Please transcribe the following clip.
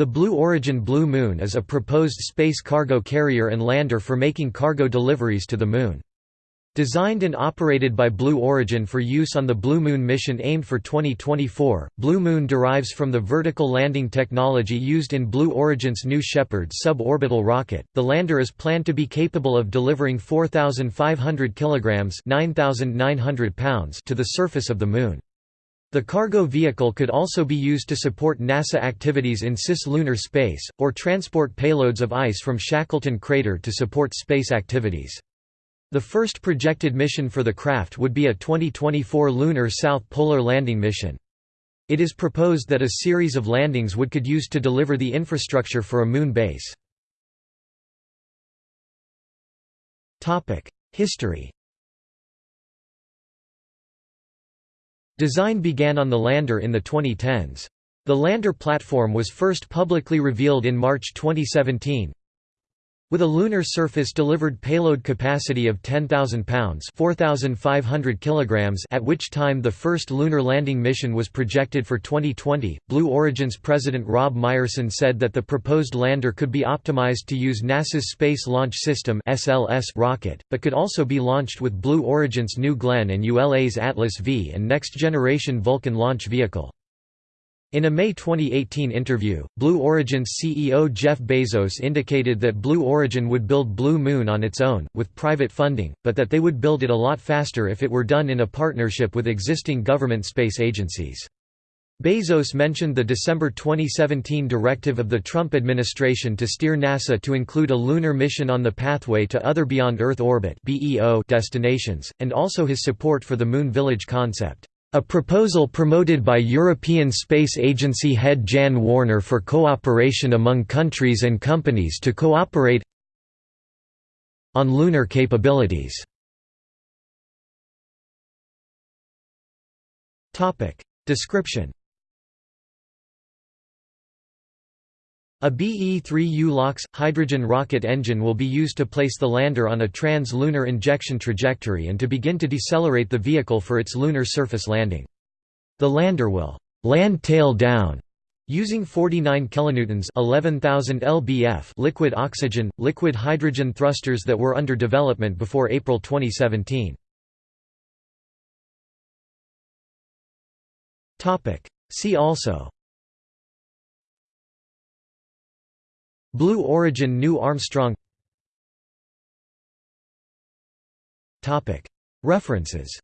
The Blue Origin Blue Moon is a proposed space cargo carrier and lander for making cargo deliveries to the Moon. Designed and operated by Blue Origin for use on the Blue Moon mission aimed for 2024, Blue Moon derives from the vertical landing technology used in Blue Origin's New Shepard suborbital rocket. The lander is planned to be capable of delivering 4,500 kilograms (9,900 pounds) to the surface of the Moon. The cargo vehicle could also be used to support NASA activities in cislunar space, or transport payloads of ice from Shackleton Crater to support space activities. The first projected mission for the craft would be a 2024 lunar South Polar landing mission. It is proposed that a series of landings would could use to deliver the infrastructure for a moon base. History Design began on the lander in the 2010s. The lander platform was first publicly revealed in March 2017. With a lunar surface-delivered payload capacity of 10,000 pounds (4,500 kilograms) at which time the first lunar landing mission was projected for 2020, Blue Origin's president Rob Meyerson said that the proposed lander could be optimized to use NASA's Space Launch System (SLS) rocket, but could also be launched with Blue Origin's New Glenn and ULA's Atlas V and next-generation Vulcan launch vehicle. In a May 2018 interview, Blue Origin's CEO Jeff Bezos indicated that Blue Origin would build Blue Moon on its own, with private funding, but that they would build it a lot faster if it were done in a partnership with existing government space agencies. Bezos mentioned the December 2017 directive of the Trump administration to steer NASA to include a lunar mission on the pathway to other beyond Earth orbit destinations, and also his support for the Moon Village concept. A proposal promoted by European Space Agency head Jan Wörner for cooperation among countries and companies to cooperate on lunar capabilities. Description A BE-3U LOX, hydrogen rocket engine will be used to place the lander on a trans-lunar injection trajectory and to begin to decelerate the vehicle for its lunar surface landing. The lander will «land tail down» using 49 kilonewtons 11,000 lbf liquid oxygen, liquid hydrogen thrusters that were under development before April 2017. See also Blue Origin New Armstrong References